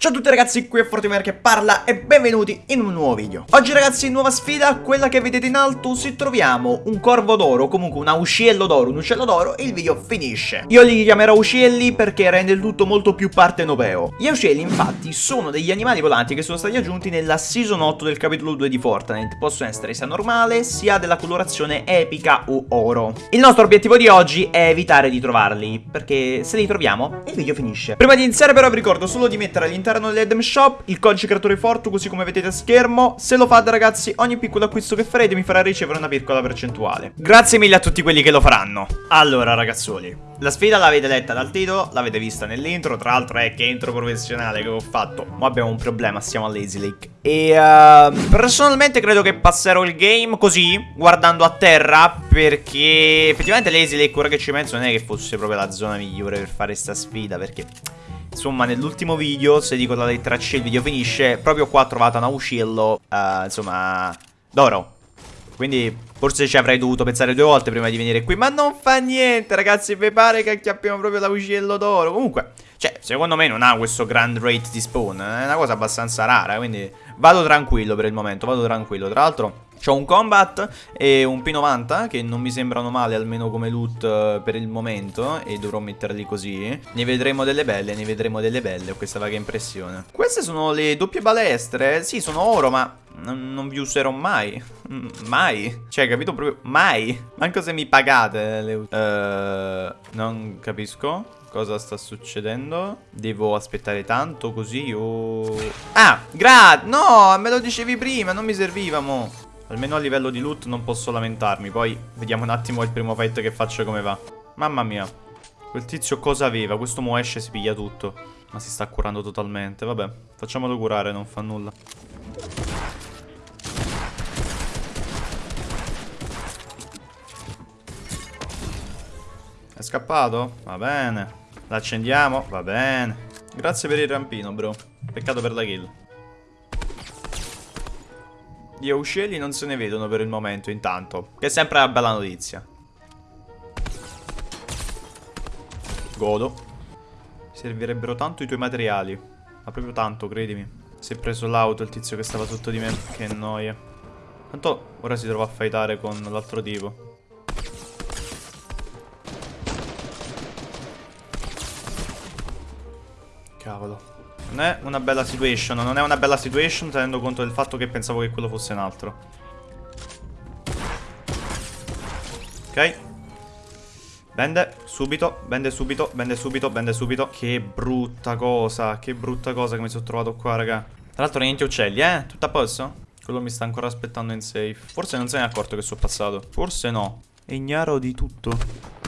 Ciao a tutti ragazzi, qui è Fortimer che parla e benvenuti in un nuovo video. Oggi ragazzi, nuova sfida, quella che vedete in alto, se troviamo un corvo d'oro, comunque un ausciello d'oro, un uccello d'oro, il video finisce. Io li chiamerò uccelli perché rende il tutto molto più partenopeo. Gli uccelli infatti sono degli animali volanti che sono stati aggiunti nella season 8 del capitolo 2 di Fortnite. Possono essere sia normale, sia della colorazione epica o oro. Il nostro obiettivo di oggi è evitare di trovarli, perché se li troviamo, il video finisce. Prima di iniziare però vi ricordo solo di mettere all'interno all'interno dell'Edem Shop il codice creatore Fortu così come vedete a schermo. Se lo fate ragazzi ogni piccolo acquisto che farete mi farà ricevere una piccola percentuale. Grazie mille a tutti quelli che lo faranno. Allora ragazzoli. La sfida l'avete letta dal titolo, l'avete vista nell'intro, tra l'altro è che intro professionale che ho fatto. Ma abbiamo un problema, siamo a Lazy Lake. E uh, personalmente credo che passerò il game così, guardando a terra, perché effettivamente Lazy Lake, ora che ci penso, non è che fosse proprio la zona migliore per fare questa sfida, perché Insomma, nell'ultimo video, se dico la lettera C il video finisce, proprio qua ho trovato un uccello, uh, insomma, d'oro. Quindi forse ci avrei dovuto pensare due volte prima di venire qui. Ma non fa niente, ragazzi, mi pare che acchiappiamo proprio l'uccello d'oro. Comunque, cioè, secondo me non ha questo grand rate di spawn. È una cosa abbastanza rara, quindi vado tranquillo per il momento, vado tranquillo. Tra l'altro... C'ho un combat e un P90 che non mi sembrano male almeno come loot uh, per il momento e dovrò metterli così. Ne vedremo delle belle, ne vedremo delle belle, ho questa vaga impressione. Queste sono le doppie balestre, sì sono oro ma non, non vi userò mai. Mm, mai. Cioè, capito proprio? Mai. Manco se mi pagate le uh, Non capisco cosa sta succedendo. Devo aspettare tanto così o... Ah, grazie. No, me lo dicevi prima, non mi serviva, mo. Almeno a livello di loot non posso lamentarmi. Poi vediamo un attimo il primo fight che faccio come va. Mamma mia. Quel tizio cosa aveva? Questo mo esce e si piglia tutto. Ma si sta curando totalmente. Vabbè, facciamolo curare, non fa nulla. È scappato? Va bene. L'accendiamo? Va bene. Grazie per il rampino, bro. Peccato per la kill. Gli uccelli non se ne vedono per il momento intanto Che è sempre una bella notizia. Godo. Servirebbero tanto i tuoi materiali. Ma proprio tanto, credimi. Si è preso l'auto il tizio che stava sotto di me Che noia. Tanto ora si trova a fightare con l'altro tipo. Cavolo non è una bella situation, non è una bella situation tenendo conto del fatto che pensavo che quello fosse un altro. Ok. Bende subito, bende subito, bende subito, bende subito. Che brutta cosa, che brutta cosa che mi sono trovato qua, raga. Tra l'altro niente uccelli, eh? Tutto a posto? Quello mi sta ancora aspettando in safe. Forse non se ne è accorto che sono passato. Forse no. È ignaro di tutto.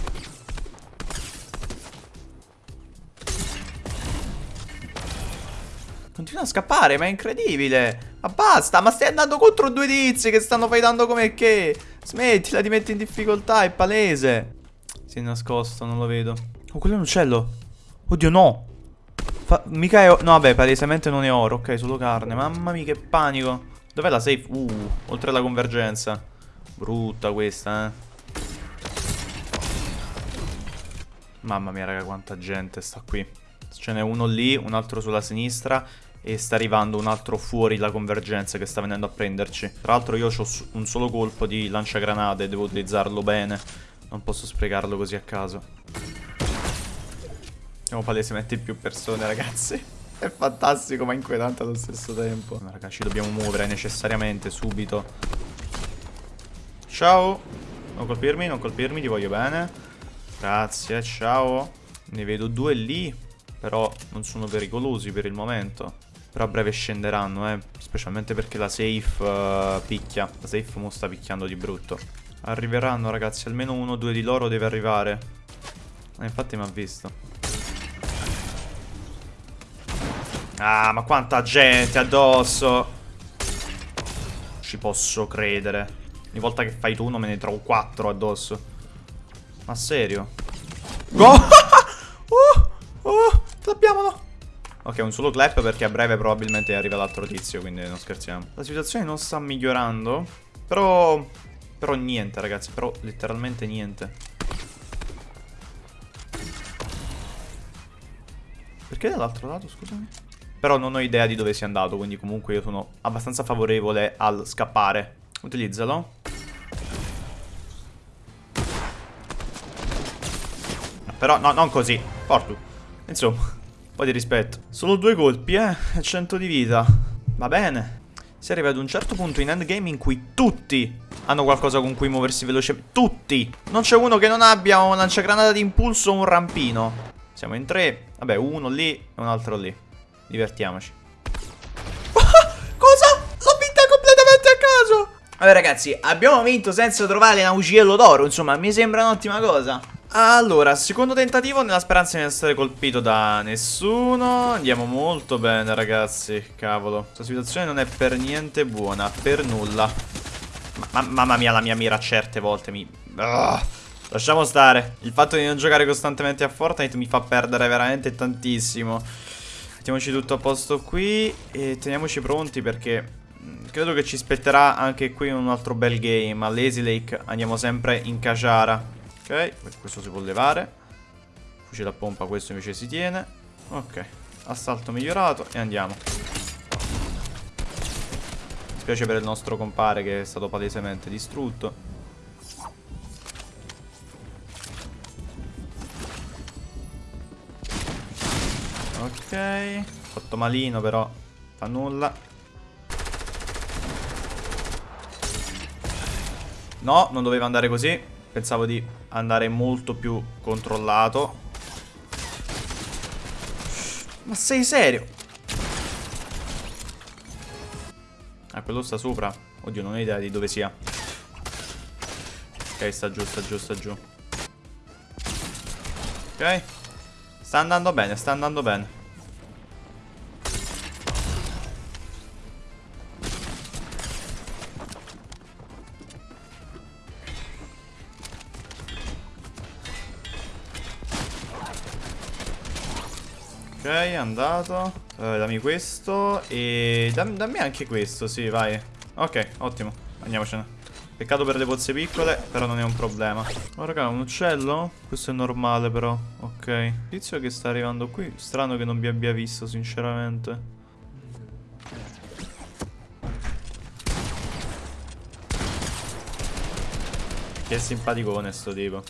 Continua a scappare, ma è incredibile. Ma basta, ma stai andando contro due tizi che stanno fightando come che. Smettila di mettere in difficoltà, è palese. Si è nascosto, non lo vedo. Oh, quello è un uccello. Oddio, no. Fa mica è... No, vabbè, palesemente non è oro. Ok, solo carne. Mamma mia, che panico. Dov'è la safe? Uh, oltre alla convergenza. Brutta questa, eh. Mamma mia, raga, quanta gente sta qui. Ce n'è uno lì, un altro sulla sinistra e sta arrivando un altro fuori la convergenza che sta venendo a prenderci. Tra l'altro io ho un solo colpo di lanciagranate, devo utilizzarlo bene. Non posso sprecarlo così a caso. Siamo palesemente più persone, ragazzi. È fantastico ma inquietante allo stesso tempo. Ma ragazzi, ci dobbiamo muovere necessariamente, subito. Ciao. Non colpirmi, non colpirmi, ti voglio bene. Grazie, ciao. Ne vedo due lì. Però non sono pericolosi per il momento. Però a breve scenderanno, eh. Specialmente perché la safe uh, picchia. La safe mo sta picchiando di brutto. Arriveranno, ragazzi. Almeno uno o due di loro deve arrivare. Eh, infatti mi ha visto. Ah, ma quanta gente addosso. Ci posso credere. Ogni volta che fai tu uno me ne trovo quattro addosso. Ma serio? Go! oh! Ok, un solo clap perché a breve probabilmente arriva l'altro tizio, quindi non scherziamo. La situazione non sta migliorando, però... Però niente, ragazzi, però letteralmente niente. Perché dall'altro lato, scusami? Però non ho idea di dove sia andato, quindi comunque io sono abbastanza favorevole al scappare. Utilizzalo. Però no, non così. Portu. Insomma, po' di rispetto. Solo due colpi, eh. 100 di vita. Va bene. Si arriva ad un certo punto in endgame in cui tutti hanno qualcosa con cui muoversi velocemente. Tutti! Non c'è uno che non abbia un lanciagranata di impulso o un rampino. Siamo in tre. Vabbè, uno lì e un altro lì. Divertiamoci. Cosa? L'ho vinta completamente a caso! Vabbè ragazzi, abbiamo vinto senza trovare Nauciello d'oro. Insomma, mi sembra un'ottima cosa. Allora, secondo tentativo nella speranza di non essere colpito da nessuno. Andiamo molto bene ragazzi, cavolo. Questa situazione non è per niente buona, per nulla. Ma Mamma mia la mia mira certe volte mi... Ugh. Lasciamo stare. Il fatto di non giocare costantemente a Fortnite mi fa perdere veramente tantissimo. Mettiamoci tutto a posto qui E teniamoci pronti perché mm, Credo che ci spetterà anche qui un altro bel game. A Lazy Lake andiamo sempre in Kajara Ok, questo si può levare. Fucile a pompa, questo invece si tiene. Ok, assalto migliorato e andiamo. Mi spiace per il nostro compare che è stato palesemente distrutto. Ok, fatto malino però, fa nulla. No, non doveva andare così. Pensavo di andare molto più controllato. Ma sei serio? Ah, quello sta sopra. Oddio, non ho idea di dove sia. Ok, sta giù, sta giù, sta giù. Ok. Sta andando bene, sta andando bene. Ok, è andato. Uh, dammi questo. E dam dammi anche questo, sì, vai. Ok, ottimo. Andiamocene. Peccato per le pozze piccole, però non è un problema. Oh, raga, un uccello? Questo è normale, però. Ok. Tizio che sta arrivando qui. Strano che non vi abbia visto, sinceramente. Che simpaticone sto tipo.